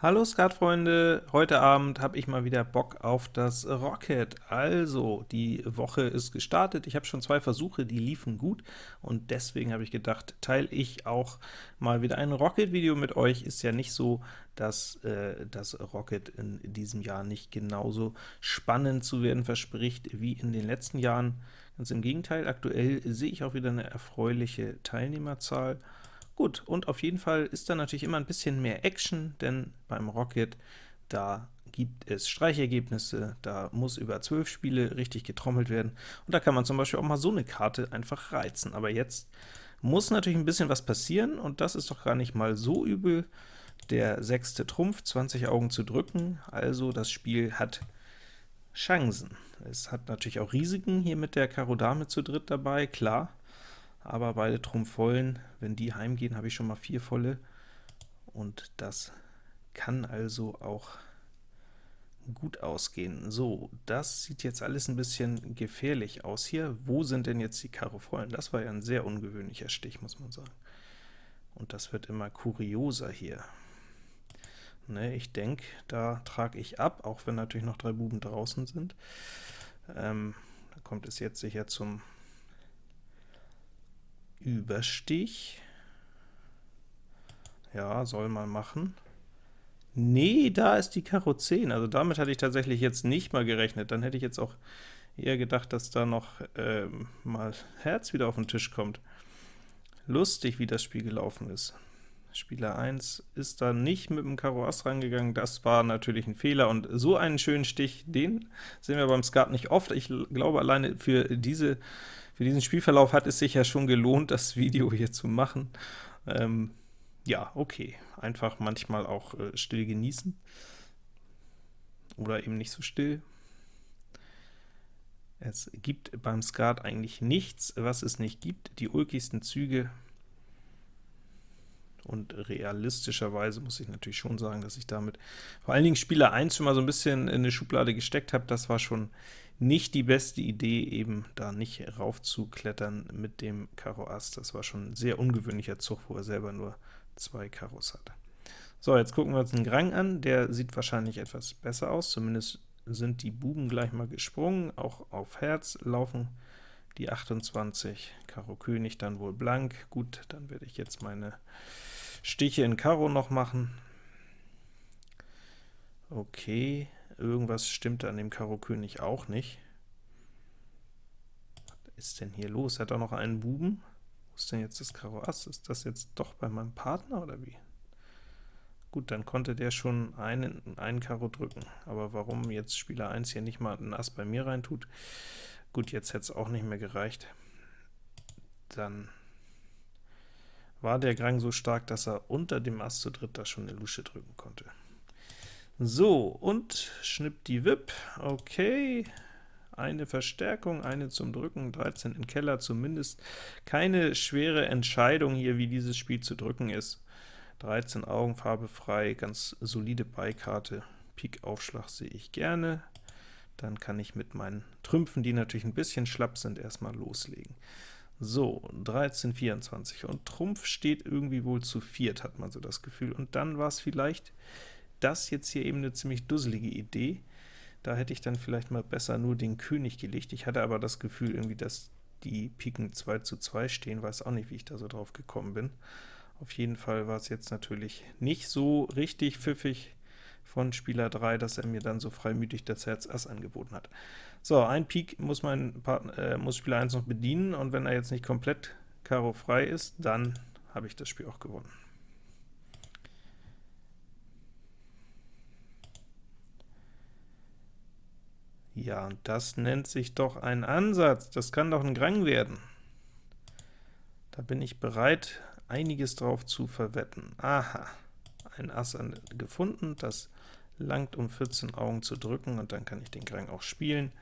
Hallo Skatfreunde, heute Abend habe ich mal wieder Bock auf das Rocket. Also, die Woche ist gestartet, ich habe schon zwei Versuche, die liefen gut, und deswegen habe ich gedacht, teile ich auch mal wieder ein Rocket-Video mit euch. Ist ja nicht so, dass äh, das Rocket in diesem Jahr nicht genauso spannend zu werden verspricht wie in den letzten Jahren. Ganz im Gegenteil, aktuell sehe ich auch wieder eine erfreuliche Teilnehmerzahl, Gut, und auf jeden Fall ist da natürlich immer ein bisschen mehr Action, denn beim Rocket, da gibt es Streichergebnisse, da muss über 12 Spiele richtig getrommelt werden, und da kann man zum Beispiel auch mal so eine Karte einfach reizen. Aber jetzt muss natürlich ein bisschen was passieren, und das ist doch gar nicht mal so übel. Der sechste Trumpf, 20 Augen zu drücken, also das Spiel hat Chancen. Es hat natürlich auch Risiken hier mit der Karo Dame zu dritt dabei, klar, aber beide Trumpf vollen, wenn die heimgehen, habe ich schon mal vier volle, und das kann also auch gut ausgehen. So, das sieht jetzt alles ein bisschen gefährlich aus hier. Wo sind denn jetzt die Karo vollen? Das war ja ein sehr ungewöhnlicher Stich, muss man sagen. Und das wird immer kurioser hier. Ne, ich denke, da trage ich ab, auch wenn natürlich noch drei Buben draußen sind. Ähm, da kommt es jetzt sicher zum Überstich. Ja, soll man machen. Nee, da ist die Karo 10, also damit hatte ich tatsächlich jetzt nicht mal gerechnet. Dann hätte ich jetzt auch eher gedacht, dass da noch ähm, mal Herz wieder auf den Tisch kommt. Lustig, wie das Spiel gelaufen ist. Spieler 1 ist da nicht mit dem Karo Ass rangegangen, das war natürlich ein Fehler, und so einen schönen Stich, den sehen wir beim Skat nicht oft. Ich glaube, alleine für diese für diesen Spielverlauf hat es sich ja schon gelohnt, das Video hier zu machen. Ähm, ja, okay, einfach manchmal auch äh, still genießen. Oder eben nicht so still. Es gibt beim Skat eigentlich nichts, was es nicht gibt. Die ulkigsten Züge und realistischerweise muss ich natürlich schon sagen, dass ich damit vor allen Dingen Spieler 1 schon mal so ein bisschen in eine Schublade gesteckt habe. Das war schon nicht die beste Idee, eben da nicht raufzuklettern mit dem Karo Ass. Das war schon ein sehr ungewöhnlicher Zug, wo er selber nur zwei Karos hatte. So, jetzt gucken wir uns den Grang an. Der sieht wahrscheinlich etwas besser aus, zumindest sind die Buben gleich mal gesprungen. Auch auf Herz laufen die 28, Karo König dann wohl blank. Gut, dann werde ich jetzt meine Stiche in Karo noch machen. Okay, Irgendwas stimmt an dem Karo König auch nicht. Was ist denn hier los? Hat er noch einen Buben? Wo ist denn jetzt das Karo Ass? Ist das jetzt doch bei meinem Partner, oder wie? Gut, dann konnte der schon einen, einen Karo drücken. Aber warum jetzt Spieler 1 hier nicht mal ein Ass bei mir reintut? Gut, jetzt hätte es auch nicht mehr gereicht. Dann war der Grang so stark, dass er unter dem Ass zu dritt da schon eine Lusche drücken konnte. So, und schnipp die Wip, okay, eine Verstärkung, eine zum Drücken, 13 in Keller zumindest. Keine schwere Entscheidung hier, wie dieses Spiel zu drücken ist. 13 Augen, Farbe frei, ganz solide Beikarte. Pik-Aufschlag sehe ich gerne. Dann kann ich mit meinen Trümpfen, die natürlich ein bisschen schlapp sind, erstmal loslegen. So, 13, 24, und Trumpf steht irgendwie wohl zu viert, hat man so das Gefühl. Und dann war es vielleicht das jetzt hier eben eine ziemlich dusselige Idee. Da hätte ich dann vielleicht mal besser nur den König gelegt. Ich hatte aber das Gefühl irgendwie, dass die Piken 2 zu 2 stehen, weiß auch nicht, wie ich da so drauf gekommen bin. Auf jeden Fall war es jetzt natürlich nicht so richtig pfiffig von Spieler 3, dass er mir dann so freimütig das Herz Ass angeboten hat. So, ein Pik muss, mein Partner, äh, muss Spieler 1 noch bedienen, und wenn er jetzt nicht komplett Karo frei ist, dann habe ich das Spiel auch gewonnen. Ja, und das nennt sich doch ein Ansatz. Das kann doch ein Grang werden. Da bin ich bereit, einiges drauf zu verwetten. Aha, ein Ass gefunden, das langt, um 14 Augen zu drücken, und dann kann ich den Grang auch spielen.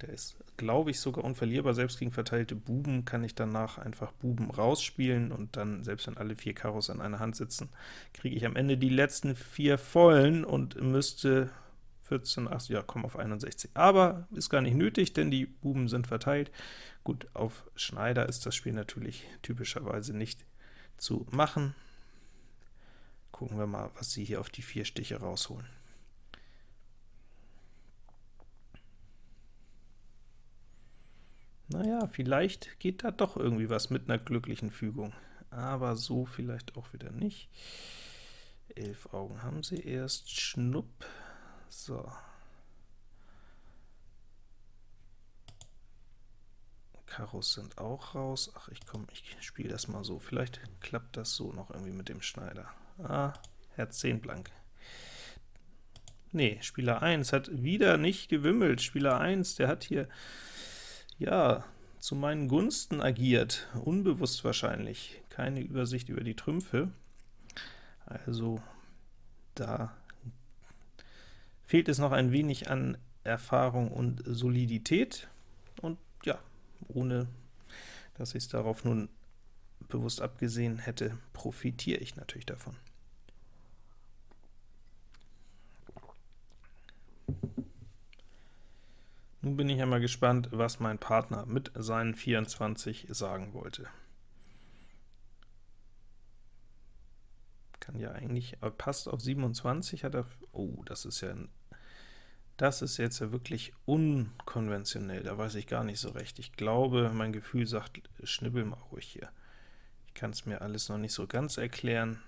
Der ist, glaube ich, sogar unverlierbar. Selbst gegen verteilte Buben kann ich danach einfach Buben rausspielen, und dann, selbst wenn alle vier Karos an einer Hand sitzen, kriege ich am Ende die letzten vier vollen und müsste 14, 8, ja, komm auf 61. Aber ist gar nicht nötig, denn die Buben sind verteilt. Gut, auf Schneider ist das Spiel natürlich typischerweise nicht zu machen. Gucken wir mal, was sie hier auf die vier Stiche rausholen. Naja, vielleicht geht da doch irgendwie was mit einer glücklichen Fügung, aber so vielleicht auch wieder nicht. Elf Augen haben sie erst, schnupp, so. Karos sind auch raus. Ach, ich komm, ich spiele das mal so. Vielleicht klappt das so noch irgendwie mit dem Schneider. Ah, Herz 10 blank. Nee, Spieler 1 hat wieder nicht gewimmelt. Spieler 1, der hat hier, ja, zu meinen Gunsten agiert. Unbewusst wahrscheinlich. Keine Übersicht über die Trümpfe. Also, da fehlt es noch ein wenig an Erfahrung und Solidität. Und ja, ohne dass ich es darauf nun bewusst abgesehen hätte, profitiere ich natürlich davon. Nun bin ich einmal gespannt, was mein Partner mit seinen 24 sagen wollte. Kann ja eigentlich, passt auf 27, hat er, oh, das ist ja das ist jetzt ja wirklich unkonventionell, da weiß ich gar nicht so recht. Ich glaube, mein Gefühl sagt, schnibbel mal ruhig hier. Ich kann es mir alles noch nicht so ganz erklären,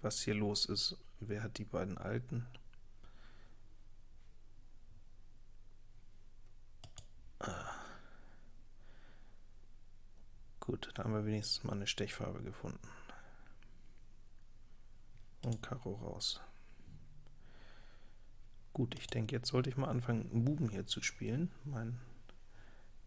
was hier los ist. Wer hat die beiden Alten? Ah. Gut, da haben wir wenigstens mal eine Stechfarbe gefunden. Und Karo raus. Gut, ich denke, jetzt sollte ich mal anfangen, Buben hier zu spielen, meinen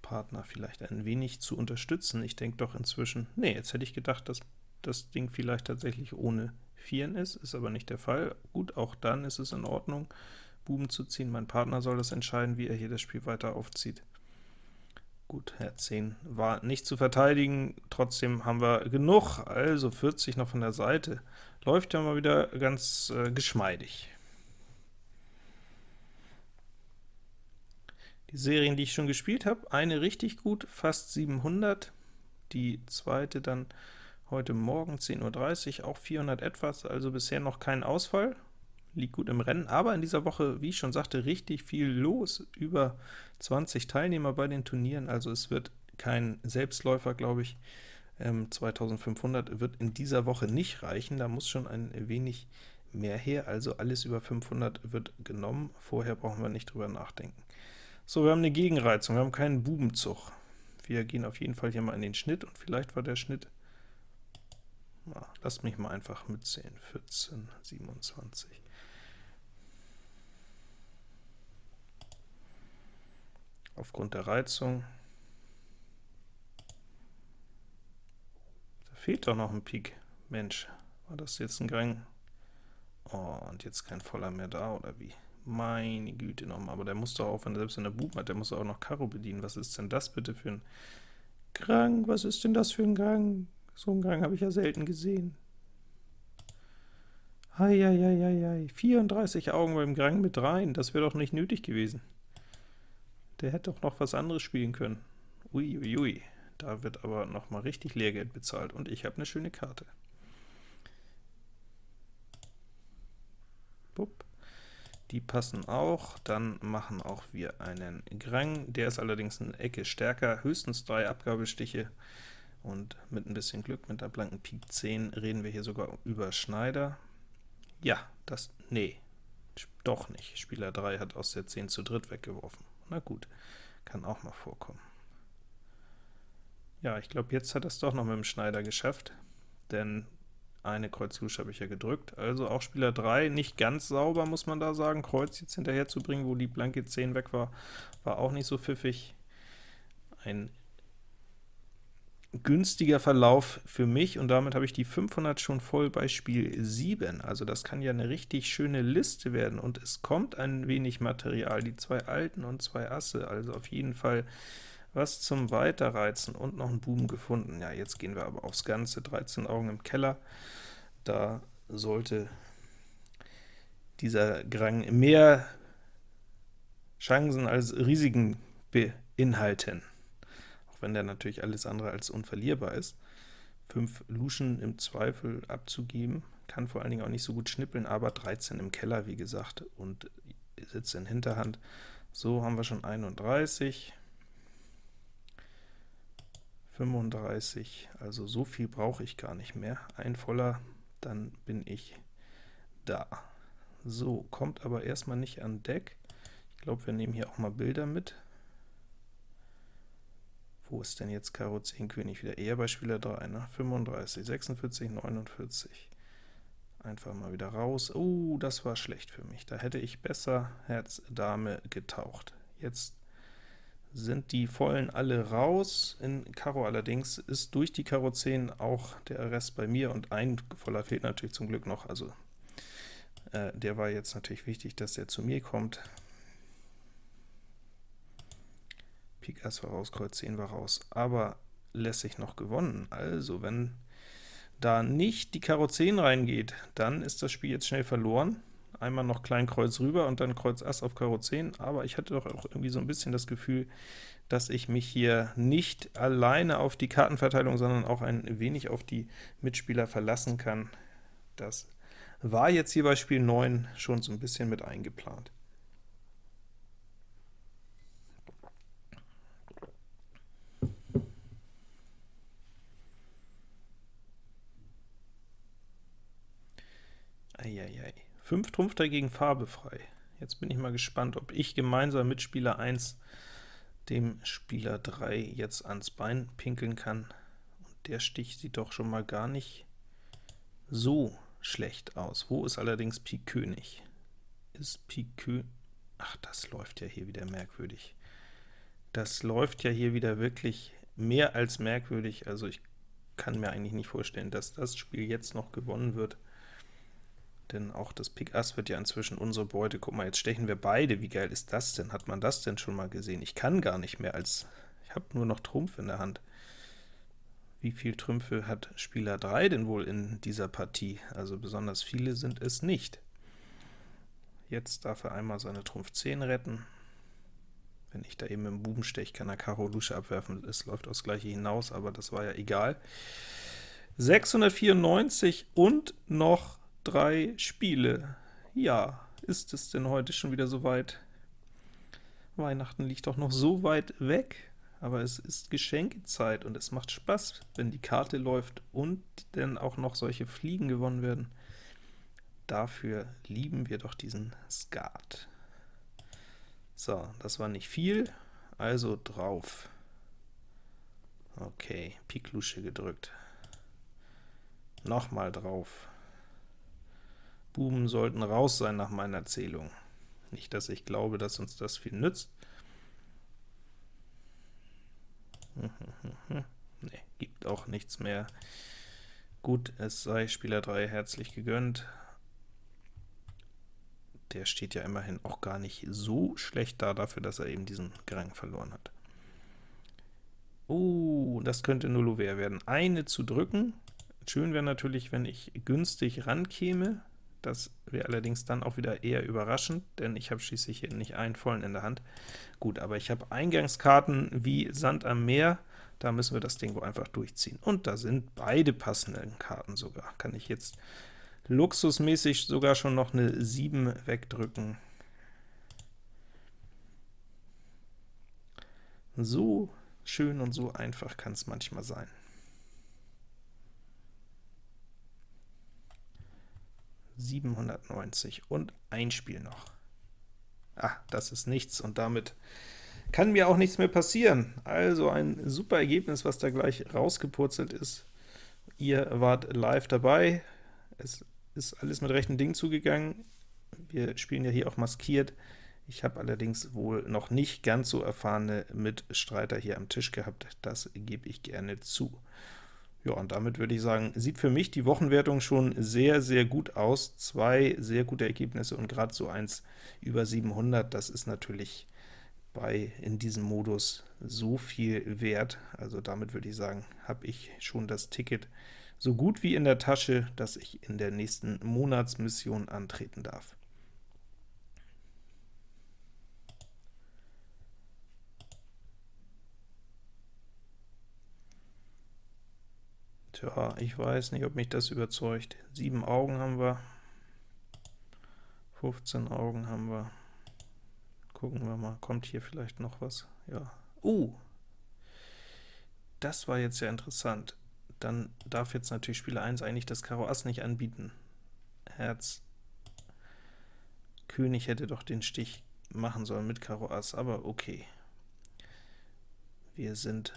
Partner vielleicht ein wenig zu unterstützen. Ich denke doch inzwischen, nee, jetzt hätte ich gedacht, dass das Ding vielleicht tatsächlich ohne Vieren ist, ist aber nicht der Fall. Gut, auch dann ist es in Ordnung, Buben zu ziehen. Mein Partner soll das entscheiden, wie er hier das Spiel weiter aufzieht. Gut, Herz 10 war nicht zu verteidigen, trotzdem haben wir genug, also 40 noch von der Seite. Läuft ja mal wieder ganz äh, geschmeidig. Die Serien, die ich schon gespielt habe, eine richtig gut, fast 700, die zweite dann heute Morgen 10.30 Uhr, auch 400 etwas, also bisher noch kein Ausfall, liegt gut im Rennen, aber in dieser Woche, wie ich schon sagte, richtig viel los, über 20 Teilnehmer bei den Turnieren, also es wird kein Selbstläufer, glaube ich, 2500 ähm, wird in dieser Woche nicht reichen, da muss schon ein wenig mehr her, also alles über 500 wird genommen, vorher brauchen wir nicht drüber nachdenken. So, wir haben eine Gegenreizung, wir haben keinen Bubenzug. Wir gehen auf jeden Fall hier mal in den Schnitt, und vielleicht war der Schnitt, na, lasst mich mal einfach mitzählen, 14, 27. Aufgrund der Reizung, da fehlt doch noch ein Pik. Mensch, war das jetzt ein Gang? Oh, und jetzt kein Voller mehr da, oder wie? Meine Güte nochmal, aber der muss doch auch, wenn er selbst in der Buben hat, der muss auch noch Karo bedienen. Was ist denn das bitte für ein Krang? Was ist denn das für ein Gang? So einen Gang habe ich ja selten gesehen. Eieieiei, 34 Augen beim Grang mit rein, das wäre doch nicht nötig gewesen. Der hätte doch noch was anderes spielen können. Uiuiui, ui, ui. da wird aber noch mal richtig Lehrgeld bezahlt, und ich habe eine schöne Karte. Bupp die passen auch. Dann machen auch wir einen Grang, der ist allerdings eine Ecke stärker, höchstens drei Abgabestiche, und mit ein bisschen Glück, mit der blanken Pik 10, reden wir hier sogar über Schneider. Ja, das, nee, doch nicht. Spieler 3 hat aus der 10 zu dritt weggeworfen. Na gut, kann auch mal vorkommen. Ja, ich glaube, jetzt hat er es doch noch mit dem Schneider geschafft, denn eine Kreuz Lusch habe ich ja gedrückt, also auch Spieler 3 nicht ganz sauber, muss man da sagen. Kreuz jetzt hinterher zu bringen, wo die blanke 10 weg war, war auch nicht so pfiffig. Ein günstiger Verlauf für mich, und damit habe ich die 500 schon voll bei Spiel 7. Also das kann ja eine richtig schöne Liste werden, und es kommt ein wenig Material, die zwei Alten und zwei Asse, also auf jeden Fall was zum Weiterreizen und noch ein Buben gefunden. Ja, jetzt gehen wir aber aufs Ganze, 13 Augen im Keller. Da sollte dieser Grang mehr Chancen als Risiken beinhalten, wenn der natürlich alles andere als unverlierbar ist. 5 Luschen im Zweifel abzugeben, kann vor allen Dingen auch nicht so gut schnippeln, aber 13 im Keller, wie gesagt, und sitzt in Hinterhand. So haben wir schon 31, 35, also so viel brauche ich gar nicht mehr. Ein voller, dann bin ich da. So, kommt aber erstmal nicht an Deck. Ich glaube, wir nehmen hier auch mal Bilder mit. Wo ist denn jetzt Karo 10 König wieder? Eher bei Spieler 3, ne? 35, 46, 49. Einfach mal wieder raus. Oh, das war schlecht für mich. Da hätte ich besser Herz Dame getaucht. Jetzt sind die Vollen alle raus. In Karo allerdings ist durch die Karo 10 auch der Rest bei mir, und ein Voller fehlt natürlich zum Glück noch, also äh, der war jetzt natürlich wichtig, dass der zu mir kommt. Pik Ass war raus, Kreuz 10 war raus, aber lässig noch gewonnen. Also, wenn da nicht die Karo 10 reingeht, dann ist das Spiel jetzt schnell verloren. Einmal noch Klein Kreuz rüber und dann Kreuz Ass auf Karo 10, aber ich hatte doch auch irgendwie so ein bisschen das Gefühl, dass ich mich hier nicht alleine auf die Kartenverteilung, sondern auch ein wenig auf die Mitspieler verlassen kann. Das war jetzt hier bei Spiel 9 schon so ein bisschen mit eingeplant. Eieiei. 5 Trumpf dagegen Farbe frei. Jetzt bin ich mal gespannt, ob ich gemeinsam mit Spieler 1 dem Spieler 3 jetzt ans Bein pinkeln kann. Und der Stich sieht doch schon mal gar nicht so schlecht aus. Wo ist allerdings Pik König? Ist Pik König... Ach, das läuft ja hier wieder merkwürdig. Das läuft ja hier wieder wirklich mehr als merkwürdig. Also ich kann mir eigentlich nicht vorstellen, dass das Spiel jetzt noch gewonnen wird denn auch das Pik Ass wird ja inzwischen unsere Beute. Guck mal, jetzt stechen wir beide. Wie geil ist das denn? Hat man das denn schon mal gesehen? Ich kann gar nicht mehr als... Ich habe nur noch Trumpf in der Hand. Wie viel Trümpfe hat Spieler 3 denn wohl in dieser Partie? Also besonders viele sind es nicht. Jetzt darf er einmal seine Trumpf 10 retten. Wenn ich da eben im Buben steche, kann er Karo Lusche abwerfen. Es läuft aufs Gleiche hinaus, aber das war ja egal. 694 und noch drei Spiele. Ja, ist es denn heute schon wieder so weit? Weihnachten liegt doch noch so weit weg, aber es ist Geschenkezeit und es macht Spaß, wenn die Karte läuft und dann auch noch solche Fliegen gewonnen werden. Dafür lieben wir doch diesen Skat. So, das war nicht viel, also drauf. Okay, Pik Lusche gedrückt. Nochmal drauf. Buben sollten raus sein nach meiner Zählung. Nicht, dass ich glaube, dass uns das viel nützt. ne, gibt auch nichts mehr. Gut, es sei Spieler 3 herzlich gegönnt. Der steht ja immerhin auch gar nicht so schlecht da, dafür, dass er eben diesen Gerang verloren hat. Oh, das könnte Nullover werden. Eine zu drücken. Schön wäre natürlich, wenn ich günstig rankäme. Das wäre allerdings dann auch wieder eher überraschend, denn ich habe schließlich hier nicht einen vollen in der Hand. Gut, aber ich habe Eingangskarten wie Sand am Meer, da müssen wir das Ding wohl einfach durchziehen. Und da sind beide passenden Karten sogar. Kann ich jetzt luxusmäßig sogar schon noch eine 7 wegdrücken. So schön und so einfach kann es manchmal sein. 790 und ein Spiel noch. Ah, das ist nichts, und damit kann mir auch nichts mehr passieren. Also ein super Ergebnis, was da gleich rausgepurzelt ist. Ihr wart live dabei, es ist alles mit rechten Dingen zugegangen. Wir spielen ja hier auch maskiert. Ich habe allerdings wohl noch nicht ganz so erfahrene Mitstreiter hier am Tisch gehabt, das gebe ich gerne zu. Ja, und damit würde ich sagen, sieht für mich die Wochenwertung schon sehr, sehr gut aus. Zwei sehr gute Ergebnisse und gerade so eins über 700, das ist natürlich bei in diesem Modus so viel wert. Also damit würde ich sagen, habe ich schon das Ticket so gut wie in der Tasche, dass ich in der nächsten Monatsmission antreten darf. Tja, ich weiß nicht, ob mich das überzeugt. Sieben Augen haben wir, 15 Augen haben wir. Gucken wir mal, kommt hier vielleicht noch was? Ja. Uh, das war jetzt ja interessant. Dann darf jetzt natürlich Spieler 1 eigentlich das Karo Ass nicht anbieten. Herz, König hätte doch den Stich machen sollen mit Karo Ass, aber okay. Wir sind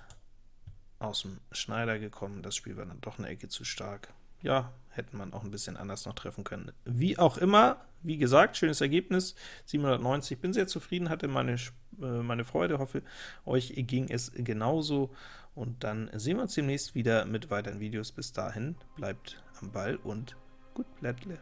aus dem Schneider gekommen, das Spiel war dann doch eine Ecke zu stark. Ja, hätte man auch ein bisschen anders noch treffen können. Wie auch immer, wie gesagt, schönes Ergebnis, 790, bin sehr zufrieden, hatte meine, äh, meine Freude, hoffe, euch ging es genauso, und dann sehen wir uns demnächst wieder mit weiteren Videos. Bis dahin, bleibt am Ball und gut Blättle.